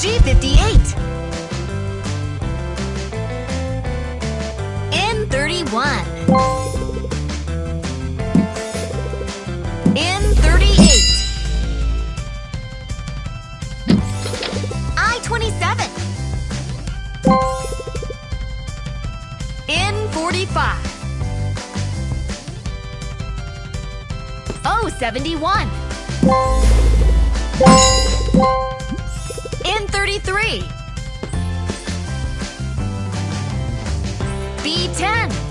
G58 N31 N38 I-27 N45 O71 N33 B10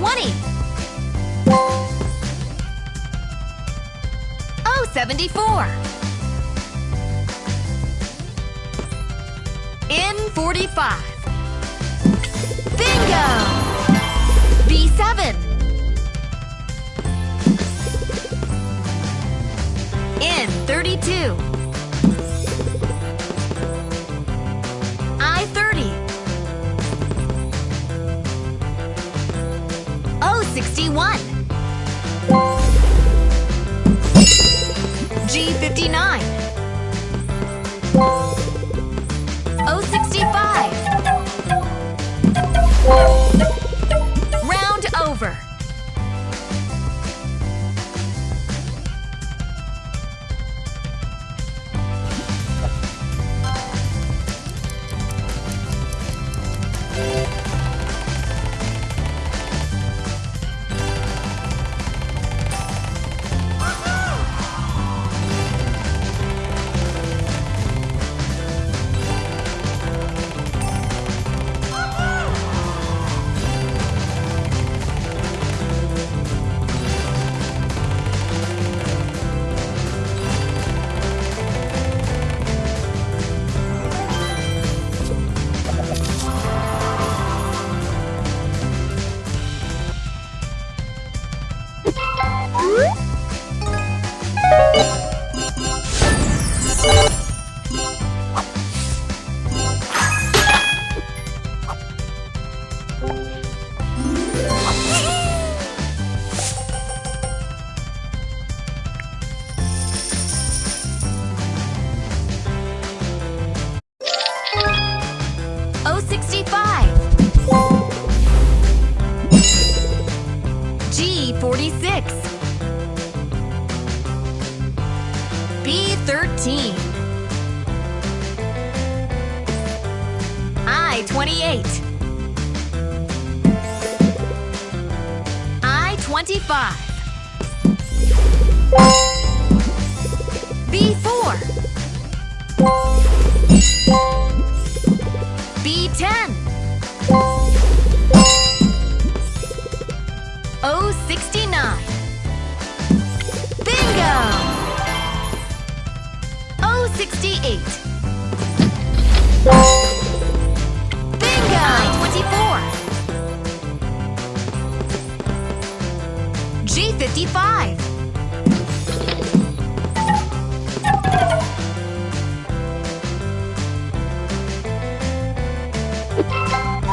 I20 O74 N45 Bingo! 61. G59. 46 B 13 I 28 I 25 B 4 B10 68. Bingo! 924. G55.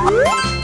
Woo!